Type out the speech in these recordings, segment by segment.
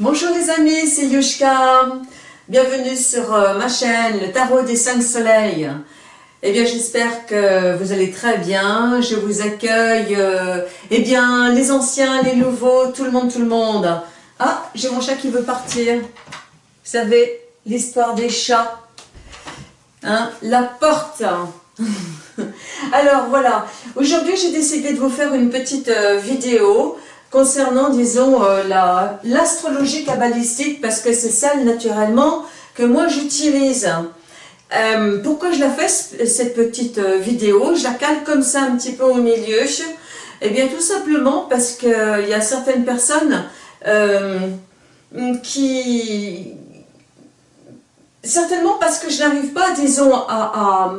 Bonjour les amis, c'est Yushka. Bienvenue sur euh, ma chaîne, le tarot des cinq soleils. Eh bien, j'espère que vous allez très bien. Je vous accueille, euh, eh bien, les anciens, les nouveaux, tout le monde, tout le monde. Ah, j'ai mon chat qui veut partir. Vous savez, l'histoire des chats. Hein, la porte. Alors, voilà. Aujourd'hui, j'ai décidé de vous faire une petite euh, vidéo concernant, disons, euh, l'astrologie cabalistique, parce que c'est celle, naturellement, que moi j'utilise. Euh, pourquoi je la fais, cette petite euh, vidéo? Je la cale comme ça, un petit peu au milieu. Eh bien, tout simplement parce qu'il y a certaines personnes qui... Certainement parce que je n'arrive pas, disons, à,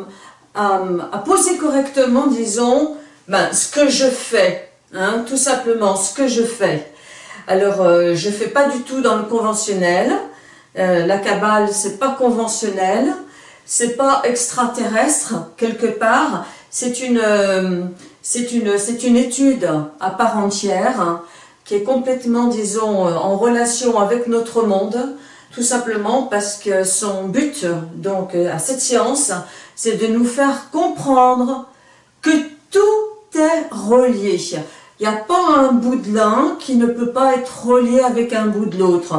à, poser correctement, disons, ben, ce que je fais. Hein, tout simplement ce que je fais. Alors, euh, je ne fais pas du tout dans le conventionnel. Euh, la cabale, c'est pas conventionnel. C'est pas extraterrestre, quelque part. C'est une, euh, étude à part entière hein, qui est complètement, disons, en relation avec notre monde. Tout simplement parce que son but, donc, à cette science, c'est de nous faire comprendre que tout est relié. Il n'y a pas un bout de l'un qui ne peut pas être relié avec un bout de l'autre.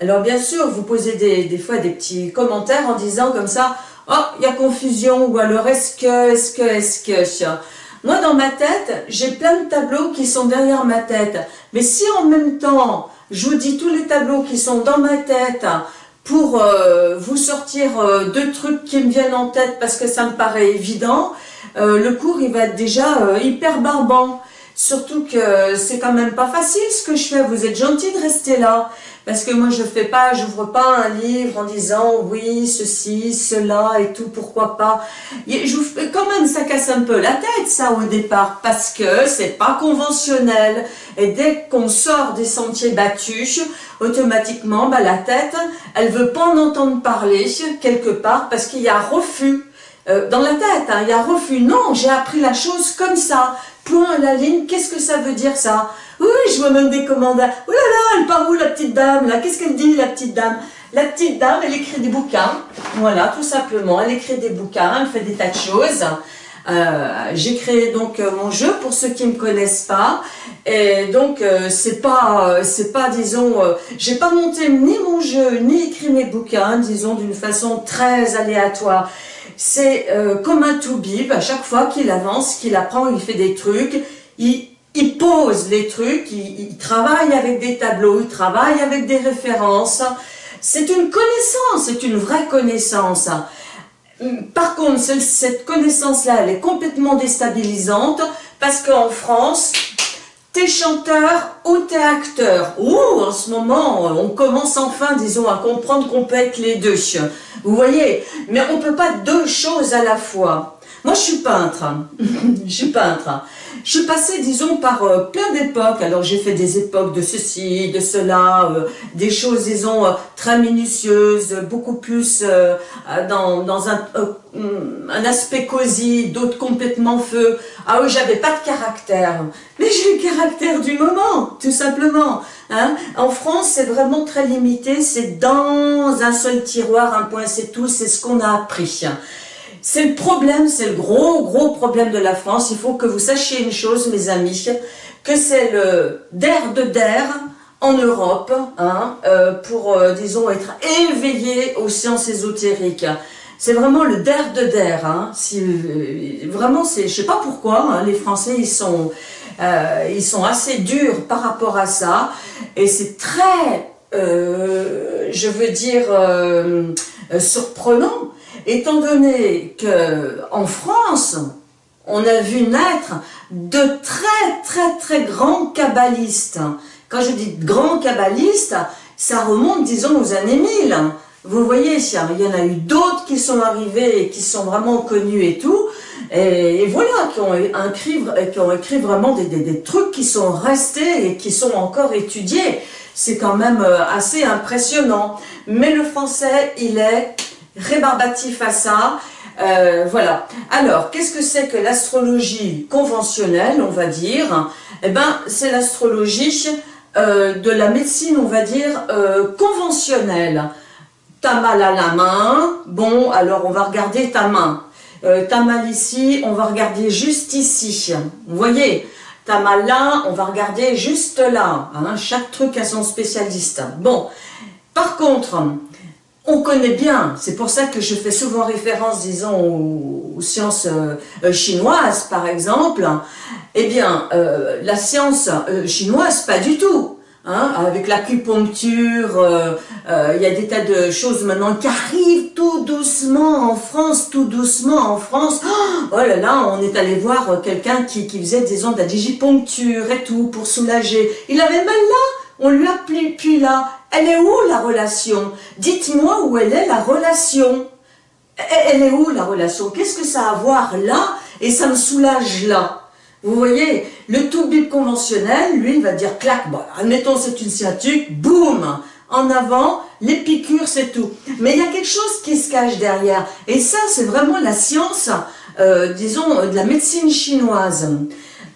Alors bien sûr, vous posez des, des, fois des petits commentaires en disant comme ça, « Oh, il y a confusion » ou alors « Est-ce que, est-ce que, est-ce que ?» Moi, dans ma tête, j'ai plein de tableaux qui sont derrière ma tête. Mais si en même temps, je vous dis tous les tableaux qui sont dans ma tête pour euh, vous sortir euh, deux trucs qui me viennent en tête parce que ça me paraît évident, euh, le cours il va être déjà hyper barbant. Surtout que c'est quand même pas facile ce que je fais. Vous êtes gentil de rester là. Parce que moi, je fais pas, j'ouvre pas un livre en disant oui, ceci, cela et tout, pourquoi pas. Quand même, ça casse un peu la tête, ça, au départ. Parce que c'est pas conventionnel. Et dès qu'on sort des sentiers battus, automatiquement, bah, la tête, elle veut pas en entendre parler quelque part parce qu'il y a refus. Euh, dans la tête, hein, il y a refus. Non, j'ai appris la chose comme ça point la ligne, qu'est-ce que ça veut dire ça? Oui, je vois même des commandants. Oh là là, elle part où la petite dame là? Qu'est-ce qu'elle dit la petite dame? La petite dame, elle écrit des bouquins. Voilà, tout simplement. Elle écrit des bouquins, elle fait des tas de choses. Euh, j'ai créé donc euh, mon jeu pour ceux qui ne me connaissent pas et donc euh, c'est pas c'est pas disons j'ai pas monté ni mon jeu ni écrit mes bouquins disons d'une façon très aléatoire c'est euh, comme un toubib, à chaque fois qu'il avance, qu'il apprend, il fait des trucs, il, pose les trucs, il, travaille avec des tableaux, il travaille avec des références. C'est une connaissance, c'est une vraie connaissance. Par contre, cette connaissance-là, elle est complètement déstabilisante parce qu'en France, t'es chanteur ou t'es acteur. Ouh, en ce moment, on commence enfin, disons, à comprendre qu'on peut être les deux. Vous voyez Mais on ne peut pas deux choses à la fois. Moi, je suis peintre. je suis peintre. Je suis passée, disons, par euh, plein d'époques. Alors, j'ai fait des époques de ceci, de cela, euh, des choses, disons, euh, très minutieuses, beaucoup plus dans, dans un, un, aspect cosy, d'autres complètement feu. Ah oui, j'avais pas de caractère. Mais j'ai le caractère du moment, tout simplement. Hein. En France, c'est vraiment très limité. C'est dans un seul tiroir, un point, c'est tout. C'est ce qu'on a appris. C'est le problème, c'est le gros, gros problème de la France. Il faut que vous sachiez une chose, mes amis, que c'est le der de der en Europe, hein, euh, pour, euh, disons, être éveillé aux sciences ésotériques. C'est vraiment le der de der. Hein. Si, euh, vraiment, je sais pas pourquoi, hein, les Français, ils sont, ils sont assez durs par rapport à ça. Et c'est très, je veux dire, surprenant étant donné qu'en France, on a vu naître de très très très grands kabbalistes. Quand je dis grands kabbalistes, ça remonte disons aux années 1000. Vous voyez, il y en a eu d'autres qui sont arrivés et qui sont vraiment connus et tout, et, voilà, qui ont, écrit, qui ont écrit vraiment des, des, trucs qui sont restés et qui sont encore étudiés. C'est quand même euh, assez impressionnant. Mais le français, il est rébarbatif à ça. Euh, voilà. Alors, qu'est-ce que c'est que l'astrologie conventionnelle, on va dire? Eh ben, c'est l'astrologie de la médecine, on va dire, conventionnelle. T'as mal à la main, bon, alors on va regarder ta main. T'as mal ici, on va regarder juste ici. Vous voyez? T'as mal là, on va regarder juste là. Hein. chaque truc a son spécialiste. Bon, par contre, on connaît bien, c'est pour ça que je fais souvent référence, disons, aux, sciences euh, chinoises, par exemple, eh bien, euh, la science euh, chinoise, pas du tout. Hein, avec l'acupuncture, il y a des tas de choses maintenant qui arrivent tout doucement en France, tout doucement en France. Oh, là là, on est allé voir quelqu'un qui, qui faisait, disons, de la digipuncture et tout pour soulager. Il avait mal là, on lui a puis là. Elle est où la relation? Dites-moi où elle est la relation. Elle est où la relation? Qu'est-ce que ça a à voir là et ça me soulage là? Vous voyez, le tout bip conventionnel, lui, il va dire clac, bon, admettons c'est une sciatique, boum, en avant, les c'est tout. Mais il y a quelque chose qui se cache derrière. Et ça, c'est vraiment la science, euh, disons, de la médecine chinoise.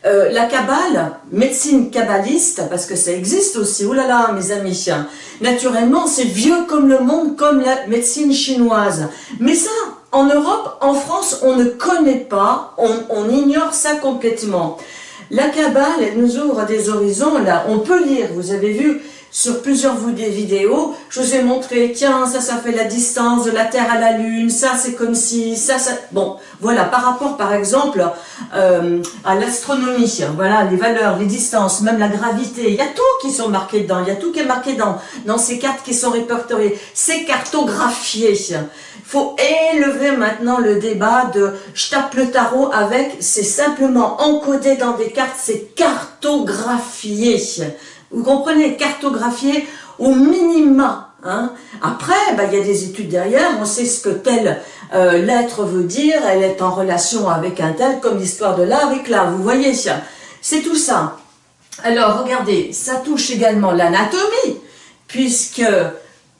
Euh, la Kabbale, médecine kabbaliste, parce que ça existe aussi, oh là là mes amis, naturellement c'est vieux comme le monde, comme la médecine chinoise. Mais ça, en Europe, en France, on ne connaît pas, on, on ignore ça complètement. La Kabbale nous ouvre des horizons, là, on peut lire, vous avez vu, sur plusieurs vidéos, je vous ai montré, tiens, ça, ça fait la distance de la Terre à la Lune, ça, c'est comme si, ça, ça... Bon, voilà, par rapport, par exemple, euh, à l'astronomie, voilà, les valeurs, les distances, même la gravité, il y a tout qui sont marqués dedans, il y a tout qui est marqué dans, dans ces cartes qui sont répertoriées, c'est cartographié. Il faut élever maintenant le débat de « je tape le tarot avec », c'est simplement encodé dans des cartes, c'est cartographié. Vous comprenez, cartographier au minima. Hein. Après, bah, il y a des études derrière, on sait ce que telle euh, lettre veut dire, elle est en relation avec un tel, comme l'histoire de là avec là, vous voyez, c'est tout ça. Alors, regardez, ça touche également l'anatomie, puisque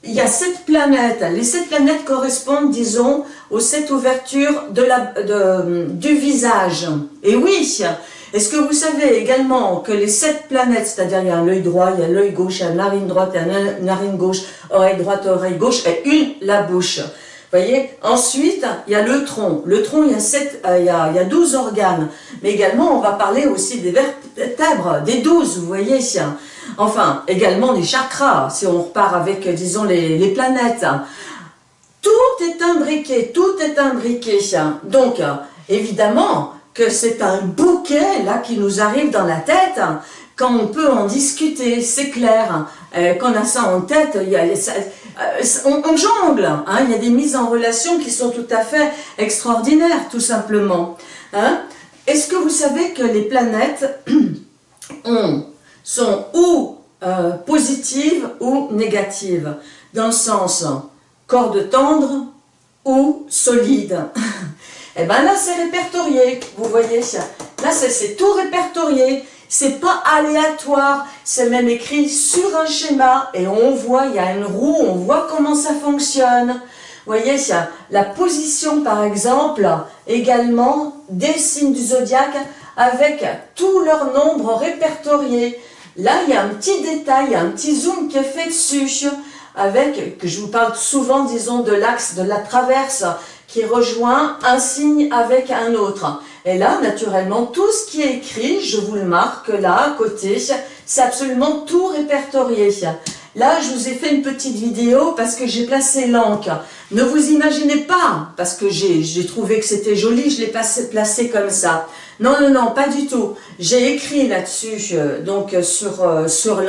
il y a sept planètes. Les sept planètes correspondent, disons, aux sept ouvertures du visage. Et oui, est-ce que vous savez également que les sept planètes, c'est-à-dire il y a l'œil droit, il y a l'œil gauche, il y a la narine droite, il y a la narine gauche, oreille droite, oreille gauche, et une, la bouche. voyez? Ensuite, il y a le tronc. Le tronc, il y a, sept, euh, il, y a, il y a 12 organes. Mais également, on va parler aussi des vertèbres, des douze, vous voyez Enfin, également des chakras, si on repart avec, disons, les, les planètes. Tout est imbriqué, tout est imbriqué. Donc, évidemment, que c'est un bouquet là qui nous arrive dans la tête quand on peut en discuter, c'est clair. Euh, quand on a ça en tête, euh, on, jongle. Hein, il y a des mises en relation qui sont tout à fait extraordinaires, tout simplement. Hein. Est-ce que vous savez que les planètes sont ou euh, positives ou négatives? Dans le sens corde tendre ou solide? eh bien là, c'est répertorié, vous voyez. Là, c'est tout répertorié. C'est pas aléatoire, c'est même écrit sur un schéma et on voit, il y a une roue, on voit comment ça fonctionne. Vous voyez, la position par exemple, également des signes du zodiaque avec tout leur nombre répertorié. Là, il y a un petit détail, un petit zoom qui est fait dessus avec, que je vous parle souvent, disons, de l'axe de la traverse qui rejoint un signe avec un autre. Et là, naturellement, tout ce qui est écrit, je vous le marque là, à côté, c'est absolument tout répertorié. Là, je vous ai fait une petite vidéo parce que j'ai placé l'encre. Ne vous imaginez pas, parce que j'ai trouvé que c'était joli, je l'ai placé comme ça. Non, non, non, pas du tout. J'ai écrit là-dessus, euh, donc euh, sur, euh, sur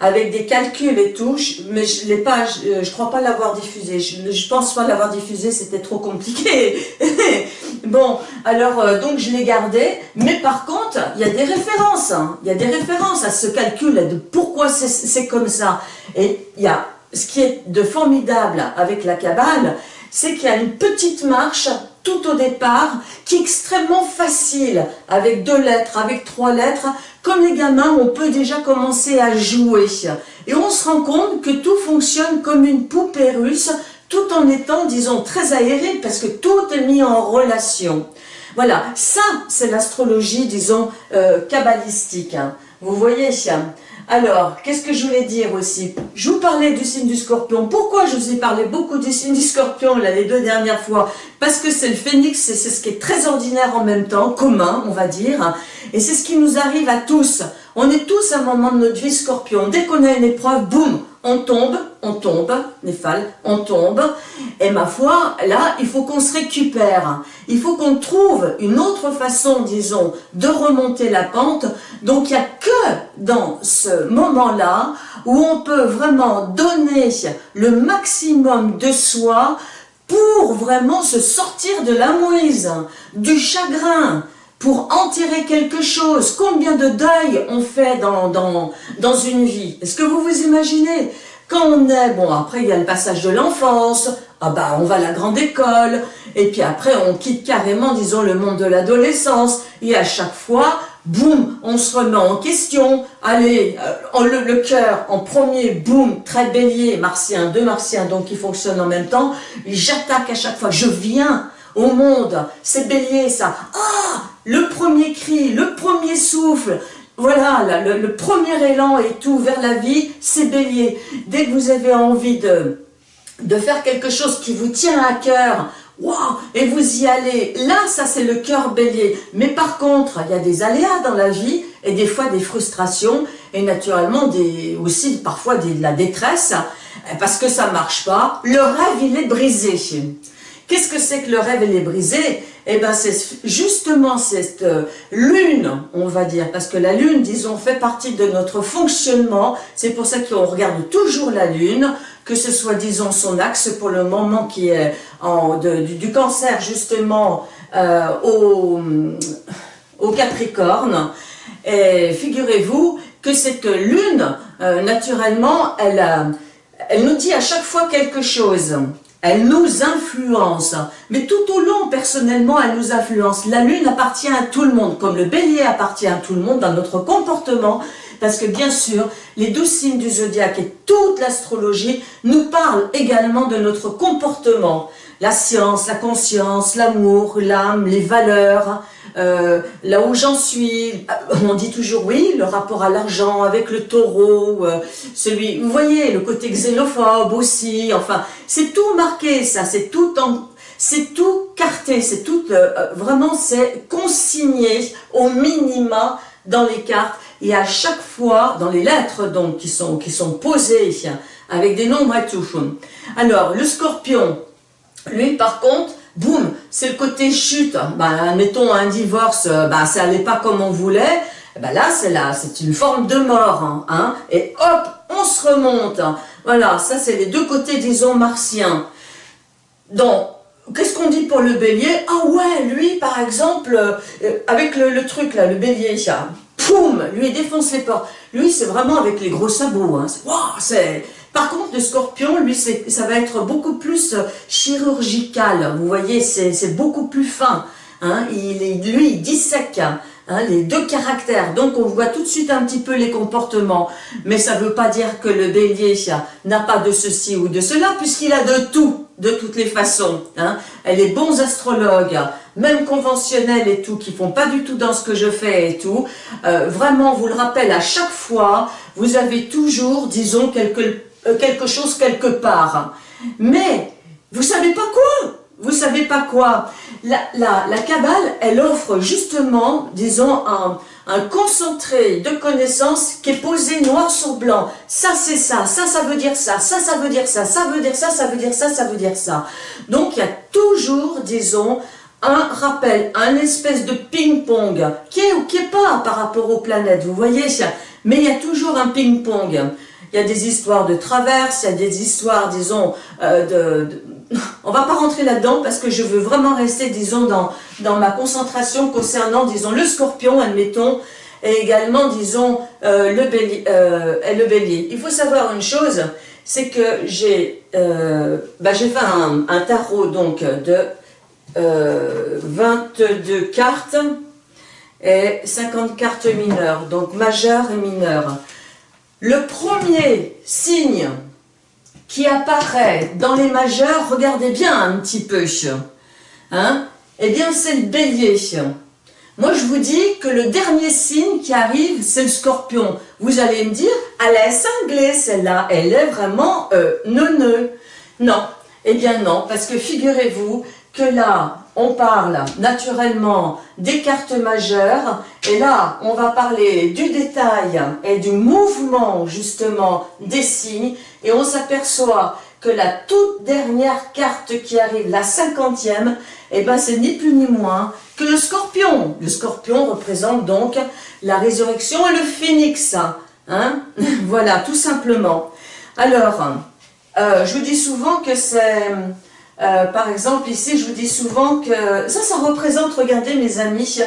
avec des calculs et tout, mais je ne pas, je, crois pas l'avoir diffusé. Je, pense pas l'avoir diffusé, c'était trop compliqué. bon, alors, donc je l'ai gardé, mais par contre, il y a des références. Hein. Il y a des références à ce calcul de pourquoi c'est comme ça. Et il y a ce qui est de formidable avec la cabale, c'est qu'il y a une petite marche tout au départ, qui est extrêmement facile, avec deux lettres, avec trois lettres. Comme les gamins, on peut déjà commencer à jouer. Et on se rend compte que tout fonctionne comme une poupée russe, tout en étant, disons, très aéré, parce que tout est mis en relation. Voilà, ça, c'est l'astrologie, disons, euh, kabbalistique. Hein. Vous voyez Alors, qu'est-ce que je voulais dire aussi? Je vous parlais du signe du scorpion. Pourquoi je vous ai parlé beaucoup du signe du scorpion là, les deux dernières fois? Parce que c'est le phénix, c'est ce qui est très ordinaire en même temps, commun, on va dire. Et c'est ce qui nous arrive à tous. On est tous à un moment de notre vie scorpion. Dès qu'on a une épreuve, boum, on tombe, on tombe, Néphal, on tombe. Et ma foi, là, il faut qu'on se récupère. Il faut qu'on trouve une autre façon, disons, de remonter la pente. Donc, il n'y a que dans ce moment-là où on peut vraiment donner le maximum de soi pour vraiment se sortir de la mouise, du chagrin, pour enterrer quelque chose. Combien de deuil on fait dans, une vie? Est-ce que vous vous imaginez? Quand on est, bon après il y a le passage de l'enfance, ah bah on va à la grande école, et puis après on quitte carrément, disons, le monde de l'adolescence, et à chaque fois, boum, on se remet en question, allez, euh, le, le cœur en premier, boum, très bélier, martien, deux martiens, donc qui fonctionnent en même temps, j'attaque à chaque fois, je viens au monde, c'est bélier ça, ah le premier cri, le premier souffle, voilà, le, premier élan et tout vers la vie, c'est bélier. Dès que vous avez envie de, faire quelque chose qui vous tient à cœur, wow, et vous y allez, là, ça c'est le cœur bélier. Mais par contre, il y a des aléas dans la vie, et des fois des frustrations, et naturellement des, aussi parfois de la détresse, parce que ça marche pas. Le rêve, il est brisé. Qu'est-ce que c'est que le rêve, il est brisé eh bien, c'est justement cette euh, lune, on va dire, parce que la lune, disons, fait partie de notre fonctionnement. C'est pour ça qu'on regarde toujours la lune, que ce soit, disons, son axe pour le moment qui est du, cancer, justement, euh, au, Capricorne. Et figurez-vous que cette lune, euh, naturellement, elle, elle nous dit à chaque fois quelque chose. Elle nous influence, mais tout au long, personnellement, elle nous influence. La lune appartient à tout le monde, comme le bélier appartient à tout le monde dans notre comportement, parce que bien sûr, les douze signes du zodiaque et toute l'astrologie nous parlent également de notre comportement. La science, la conscience, l'amour, l'âme, les valeurs, euh, là où j'en suis, euh, on dit toujours oui, le rapport à l'argent avec le taureau, euh, celui, vous voyez, le côté xénophobe aussi, enfin, c'est tout marqué ça, c'est tout en, c'est tout carté, c'est tout, vraiment, c'est consigné au minima dans les cartes, et à chaque fois, dans les lettres donc, qui sont, qui sont posées, avec des nombres et tout. Alors, le scorpion, lui par contre, boum, c'est le côté chute. Ben, mettons un divorce, euh, ben, ça allait pas comme on voulait. Ben là, c'est là, c'est une forme de mort. Hein, hein, et hop, on se remonte. Voilà, ça c'est les deux côtés, disons, martiens. Donc, qu'est-ce qu'on dit pour le bélier? Ah ouais, lui, par exemple, euh, avec le, truc là, le bélier, poum, lui, il défonce les portes. Lui, c'est vraiment avec les gros sabots. Hein. C'est par contre, le scorpion, lui, ça va être beaucoup plus euh, chirurgical. Vous voyez, c'est beaucoup plus fin. Hein. Il lui, il dissèque hein, les deux caractères. Donc, on voit tout de suite un petit peu les comportements. Mais ça ne veut pas dire que le bélier n'a pas de ceci ou de cela, puisqu'il a de tout, de toutes les façons. Hein. Les bons astrologues, même conventionnels et tout, qui font pas du tout dans ce que je fais et tout, euh, vraiment, vous le rappelle à chaque fois, vous avez toujours, disons, quelques quelque chose quelque part. Mais, vous savez pas quoi? Vous savez pas quoi? La, la, la Kabbale, elle offre justement, disons, un, un concentré de connaissances qui est posé noir sur blanc. Ça, c'est ça, ça, ça veut dire ça, ça, ça veut dire ça, ça veut dire ça, ça veut dire ça, ça veut dire ça. Donc, il y a toujours, disons, un rappel, un espèce de ping-pong, qui est ou qui est pas par rapport aux planètes, vous voyez? Mais il y a toujours un ping-pong il y a des histoires de traverse, il y a des histoires, disons, euh, de, de, On va pas rentrer là-dedans parce que je veux vraiment rester, disons, dans, dans ma concentration concernant, disons, le scorpion, admettons, et également, disons, euh, le, bélier, euh, le bélier. Il faut savoir une chose, c'est que j'ai bah, fait un, un, tarot donc de 22 cartes et 50 cartes mineures, donc majeures et mineures. Le premier signe qui apparaît dans les majeurs, regardez bien un petit peu, hein, eh bien c'est le bélier. Moi, je vous dis que le dernier signe qui arrive, c'est le scorpion. Vous allez me dire, elle est cinglée, celle-là. Elle est vraiment euh, neuneu. Non. Eh bien non, parce que figurez-vous que là, on parle naturellement des cartes majeures, et là, on va parler du détail et du mouvement, justement, des signes, et on s'aperçoit que la toute dernière carte qui arrive, la cinquantième, eh ben, c'est ni plus ni moins que le scorpion. Le scorpion représente donc la résurrection et le phénix. Hein voilà, tout simplement. Alors, euh, je vous dis souvent que c'est... Euh, par exemple, ici, je vous dis souvent que ça, ça représente, regardez mes amis,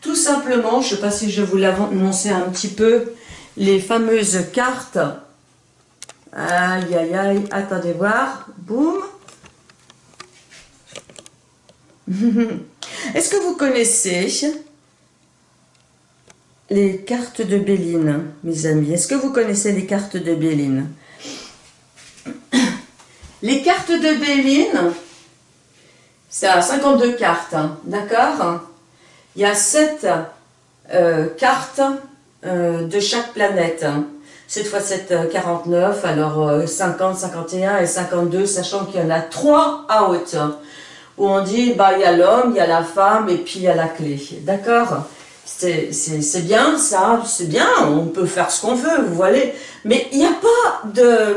tout simplement, je ne sais pas si je vous annoncé un petit peu, les fameuses cartes. Aïe, aïe, aïe, attendez voir, boum. Est-ce que vous connaissez les cartes de Béline, mes amis? Est-ce que vous connaissez les cartes de Béline? Les cartes de Béline, c'est à 52 cartes, hein, d'accord Il y a 7 euh, cartes euh, de chaque planète. Cette fois, c'est 49, alors 50, euh, 51 et 52, sachant qu'il y en a 3 à haute où on dit, bah, il y a l'homme, il y a la femme, et puis il y a la clé. D'accord C'est bien, ça, c'est bien, on peut faire ce qu'on veut, vous voyez. Mais il n'y a pas de...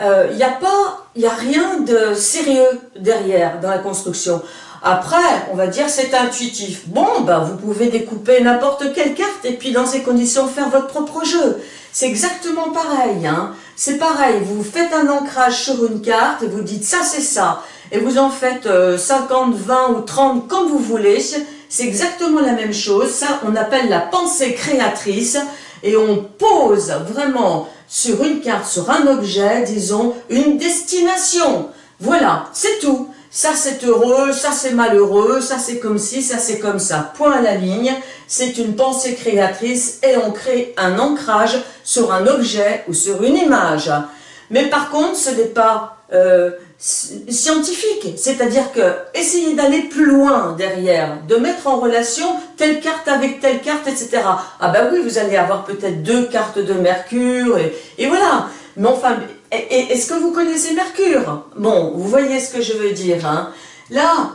Euh, il n'y a pas, il a rien de sérieux derrière dans la construction. Après, on va dire c'est intuitif. Bon, ben vous pouvez découper n'importe quelle carte et puis dans ces conditions faire votre propre jeu. C'est exactement pareil. Hein. C'est pareil, vous faites un ancrage sur une carte et vous dites ça c'est ça et vous en faites 50, euh, 20 ou 30 comme vous voulez, c'est exactement la même chose, ça on appelle la pensée créatrice, et on pose vraiment sur une carte, sur un objet, disons, une destination. Voilà, c'est tout. Ça c'est heureux, ça c'est malheureux, ça c'est comme ci, ça c'est comme ça. Point à la ligne, c'est une pensée créatrice et on crée un ancrage sur un objet ou sur une image. Mais par contre, ce n'est pas euh, scientifique, c'est-à-dire que essayez d'aller plus loin derrière, de mettre en relation telle carte avec telle carte, etc. Ah ben oui, vous allez avoir peut-être deux cartes de Mercure, et, voilà. Mais enfin, est-ce que vous connaissez Mercure? Bon, vous voyez ce que je veux dire. Hein là,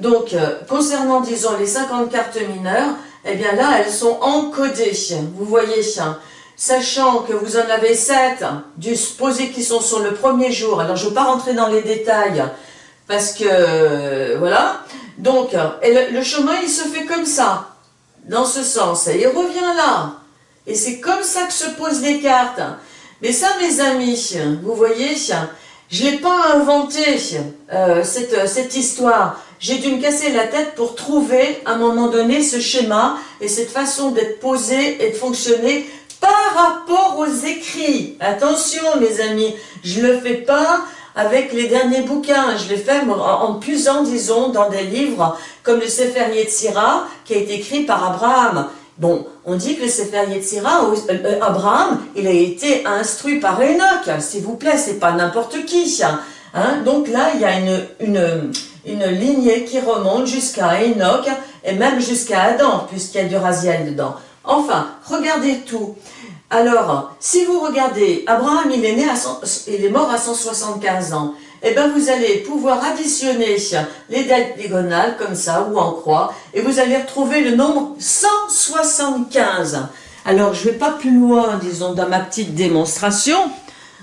donc, euh, concernant, disons, les 50 cartes mineures, eh bien là, elles sont encodées, vous voyez sachant que vous en avez sept du supposé qui sont sur le premier jour. Alors, je ne veux pas rentrer dans les détails, parce que, euh, voilà. Donc, le, chemin, il se fait comme ça, dans ce sens, et il revient là. Et c'est comme ça que se posent les cartes. Mais ça, mes amis, vous voyez, je l'ai pas inventé, euh, cette, cette histoire. J'ai dû me casser la tête pour trouver, à un moment donné, ce schéma et cette façon d'être posé et de fonctionner par rapport aux écrits. Attention mes amis, je ne le fais pas avec les derniers bouquins, je l'ai fait en puisant, disons, dans des livres comme le Sefer Yetzira, qui a été écrit par Abraham. Bon, on dit que le Sefer Yetzira, euh, euh, Abraham, il a été instruit par Enoch, s'il vous plaît, c'est pas n'importe qui. Hein? Donc là, il y a une, une, une lignée qui remonte jusqu'à Enoch, et même jusqu'à Adam, puisqu'il y a du Raziel dedans. Enfin, regardez tout. Alors, si vous regardez, Abraham, il est, né mort à 175 ans. Eh bien, vous allez pouvoir additionner les dates diagonales, comme ça, ou en croix, et vous allez retrouver le nombre 175. Alors, je ne vais pas plus loin, disons, dans ma petite démonstration,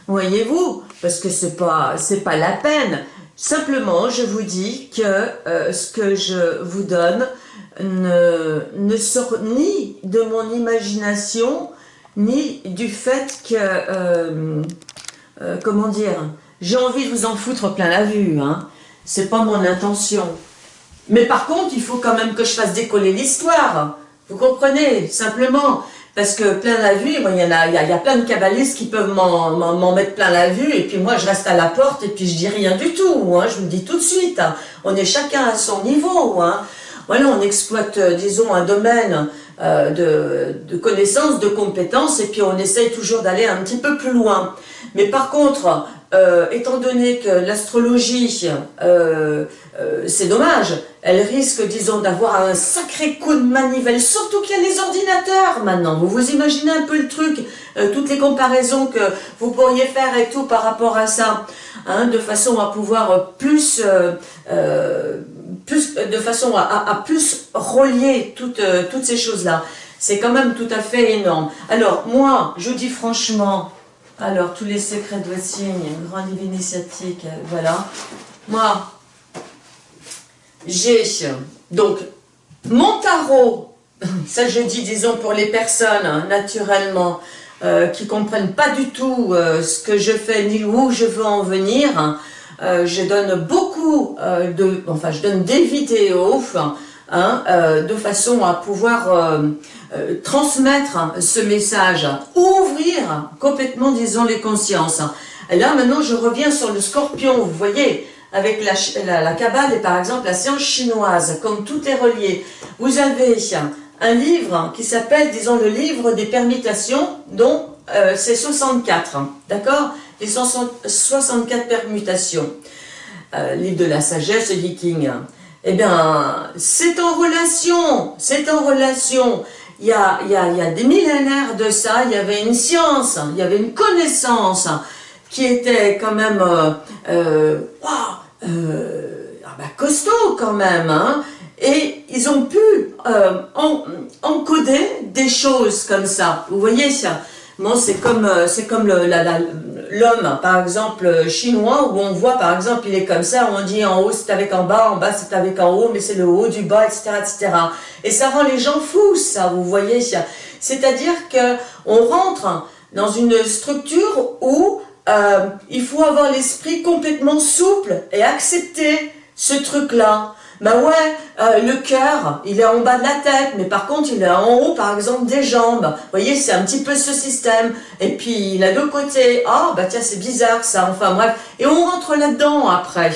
voyez-vous, parce que ce n'est pas, la peine. Simplement, je vous dis que euh, ce que je vous donne, ne, ne sort ni de mon imagination, ni du fait que, euh, euh, comment dire, j'ai envie de vous en foutre plein la vue, hein. c'est pas mon intention. Mais par contre, il faut quand même que je fasse décoller l'histoire, vous comprenez, simplement, parce que plein la vue, il y, en a, il, y a, plein de kabbalistes qui peuvent m'en mettre plein la vue, et puis moi je reste à la porte, et puis je dis rien du tout, hein, je vous dis tout de suite, hein. on est chacun à son niveau, hein voilà, on exploite, euh, disons, un domaine euh, de, de connaissances, de compétences, et puis on essaye toujours d'aller un petit peu plus loin. Mais par contre, euh, étant donné que l'astrologie, euh, euh, c'est dommage, elle risque, disons, d'avoir un sacré coup de manivelle, surtout qu'il y a les ordinateurs maintenant. Vous vous imaginez un peu le truc, toutes les comparaisons que vous pourriez faire et tout par rapport à ça, hein, de façon à pouvoir plus, plus de façon à, plus relier toutes, toutes ces choses-là. C'est quand même tout à fait énorme. Alors, moi, je dis franchement, alors, tous les secrets de votre signe, grand livre initiatique, voilà. Moi, j'ai donc mon tarot, ça je dis, disons, pour les personnes, hein, naturellement, euh, qui comprennent pas du tout euh, ce que je fais, ni où je veux en venir, hein, euh, je donne beaucoup de, enfin, je donne des vidéos, Hein, euh, de façon à pouvoir euh, euh, transmettre ce message, ouvrir complètement, disons, les consciences. Et là, maintenant, je reviens sur le scorpion, vous voyez, avec la, la, Kabbale et par exemple la science chinoise, comme tout est relié. Vous avez un livre qui s'appelle, disons, le livre des permutations, dont c'est 64, d'accord? Les 64 permutations. livre de la sagesse viking. Eh bien, c'est en relation, c'est en relation. Il y, a, il, y a, des millénaires de ça, il y avait une science, il y avait une connaissance qui était quand même euh, euh, euh ah ben, costaud quand même. Hein. et ils ont pu euh, encoder des choses comme ça. Vous voyez c'est comme, la, l'homme, par exemple, chinois, où on voit, par exemple, il est comme ça, on dit en haut c'est avec en bas, en bas c'est avec en haut, mais c'est le haut du bas, etc., etc. Et ça rend les gens fous, ça, vous voyez. C'est-à-dire que on rentre dans une structure où euh, il faut avoir l'esprit complètement souple et accepter ce truc-là. Ben ouais, euh, le cœur, il est en bas de la tête, mais par contre, il est en haut, par exemple, des jambes. Vous voyez, c'est un petit peu ce système. Et puis, il a deux côtés. Oh, bah tiens, c'est bizarre ça. Enfin bref. Et on rentre là-dedans après.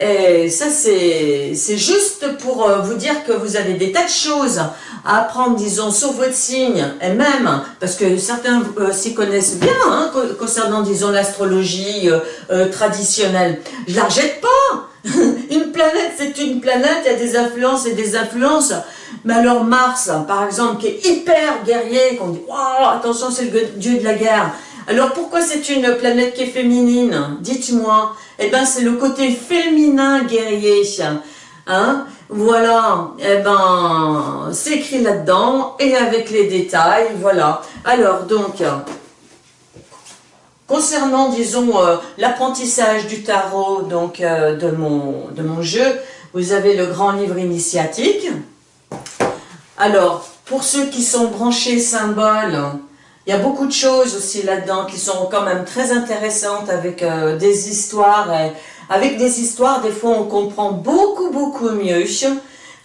Et ça, c'est juste pour euh, vous dire que vous avez des tas de choses à apprendre, disons, sur votre signe, et même, parce que certains euh, s'y connaissent bien, hein, concernant, disons, l'astrologie traditionnelle. Je la rejette pas planète, c'est une planète, il y a des influences et des influences. Mais alors Mars, par exemple, qui est hyper guerrier, qu'on dit wow, attention, c'est le dieu de la guerre. Alors pourquoi c'est une planète qui est féminine Dites-moi. Eh bien, c'est le côté féminin guerrier. Hein voilà, eh ben, c'est écrit là-dedans, et avec les détails, voilà. Alors, donc, Concernant, disons, euh, l'apprentissage du tarot donc euh, de, mon, de mon jeu, vous avez le grand livre initiatique. Alors, pour ceux qui sont branchés symboles, il y a beaucoup de choses aussi là-dedans qui sont quand même très intéressantes avec euh, des histoires. avec des histoires, des fois, on comprend beaucoup, beaucoup mieux.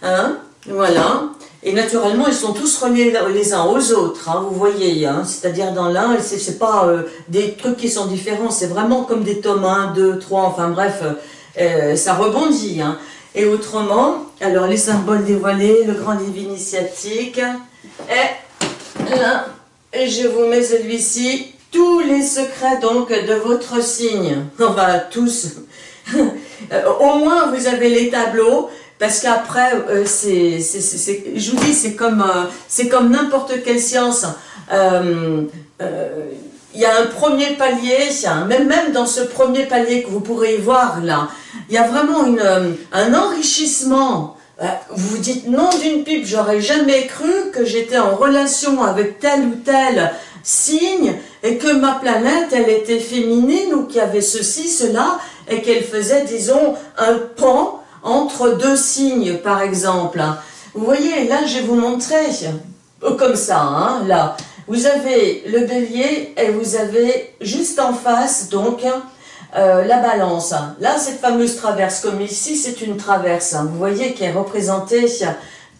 Hein, voilà. Et naturellement, ils sont tous reliés les uns aux autres, hein, vous voyez. Hein, C'est-à-dire dans l'un, ce n'est pas euh, des trucs qui sont différents, c'est vraiment comme des tomes 1, 2, 3, enfin bref, euh, euh, ça rebondit. Hein. Et autrement, alors les symboles dévoilés, le grand livre initiatique, et là, et je vous mets celui-ci, tous les secrets donc de votre signe, enfin tous. Au moins vous avez les tableaux, parce qu'après, euh, je vous dis, c'est comme, euh, n'importe quelle science. Euh, il y a un premier palier, même, même dans ce premier palier que vous pourrez voir là, il y a vraiment un enrichissement. Vous vous dites, non d'une pipe, j'aurais jamais cru que j'étais en relation avec tel ou tel signe et que ma planète, elle était féminine ou qu'il y avait ceci, cela, et qu'elle faisait, disons, un pan entre deux signes, par exemple. Vous voyez, là, je vais vous montrer, euh, comme ça, hein, là. Vous avez le bélier et vous avez juste en face, donc, euh, la balance. Là, cette fameuse traverse, comme ici, c'est une traverse, vous voyez, qui est représentée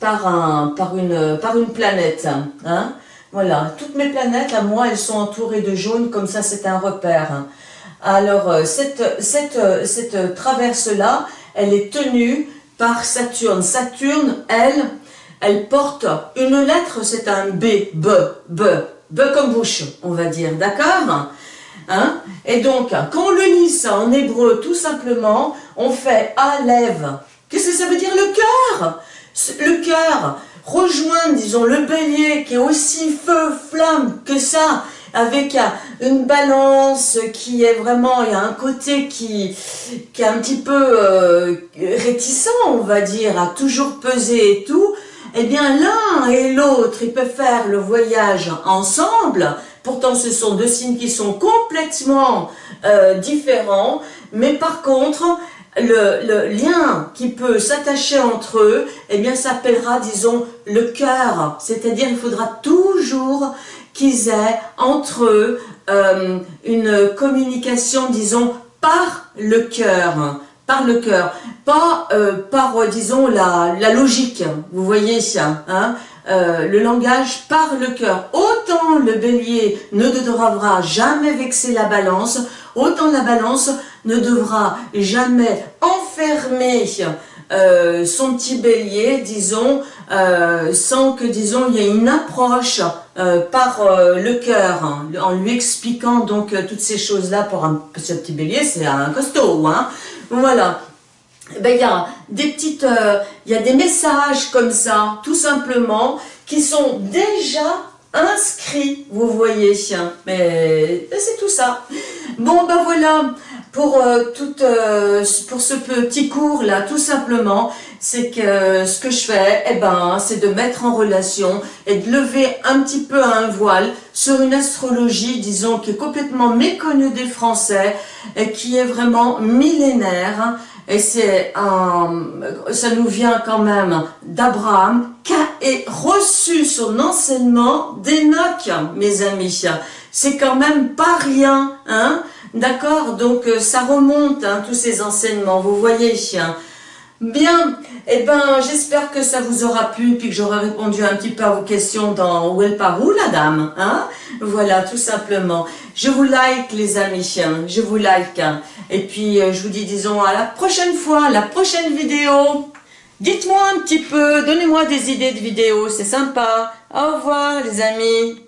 par, un, par, une, par une planète. Hein. Voilà, toutes mes planètes, à moi, elles sont entourées de jaune, comme ça, c'est un repère. Alors, euh, cette, cette, cette traverse-là, elle est tenue par Saturne. Saturne, elle, elle porte une lettre, c'est un B, B, B, B comme bouche, on va dire, d'accord Hein Et donc, quand on le lit ça en hébreu, tout simplement, on fait Alev. Qu'est-ce que ça veut dire le cœur Le cœur rejoint, disons, le bélier qui est aussi feu, flamme que ça, avec une balance qui est vraiment, il y a un côté qui, qui est un petit peu euh, réticent, on va dire, à toujours peser et tout, eh bien l'un et l'autre, ils peuvent faire le voyage ensemble, pourtant ce sont deux signes qui sont complètement euh, différents, mais par contre, le, lien qui peut s'attacher entre eux, eh bien s'appellera, disons, le cœur, c'est-à-dire il faudra toujours qu'ils aient entre eux euh, une communication, disons, par le cœur, par le cœur, pas euh, par, euh, disons, la, la, logique, vous voyez hein, le langage par le cœur. Autant le bélier ne devra jamais vexer la balance, autant la balance ne devra jamais enfermer euh, son petit bélier, disons, euh, sans que, disons, il y ait une approche euh, par le cœur, hein, en lui expliquant donc toutes ces choses-là pour un petit bélier, c'est un costaud, hein. Voilà. Eh ben, il y a des petites, il y a des messages comme ça, tout simplement, qui sont déjà inscrits, vous voyez, mais c'est tout ça. Bon, ben voilà, pour, euh, tout, euh, pour ce petit cours là, tout simplement, c'est que ce que je fais, eh ben, c'est de mettre en relation et de lever un petit peu un voile sur une astrologie, disons, qui est complètement méconnue des Français et qui est vraiment millénaire. Et c'est ça nous vient quand même d'Abraham, qui a reçu son enseignement d'Enoch, mes amis. C'est quand même pas rien, hein D'accord Donc euh, ça remonte, hein, tous ces enseignements, vous voyez. Bien, eh ben j'espère que ça vous aura plu, puis que j'aurai répondu un petit peu à vos questions dans Où elle part où la dame hein? Voilà, tout simplement. Je vous like les amis, je vous like. Hein. Et puis euh, je vous dis disons à la prochaine fois, la prochaine vidéo. Dites-moi un petit peu, donnez-moi des idées de vidéos, c'est sympa. Au revoir les amis.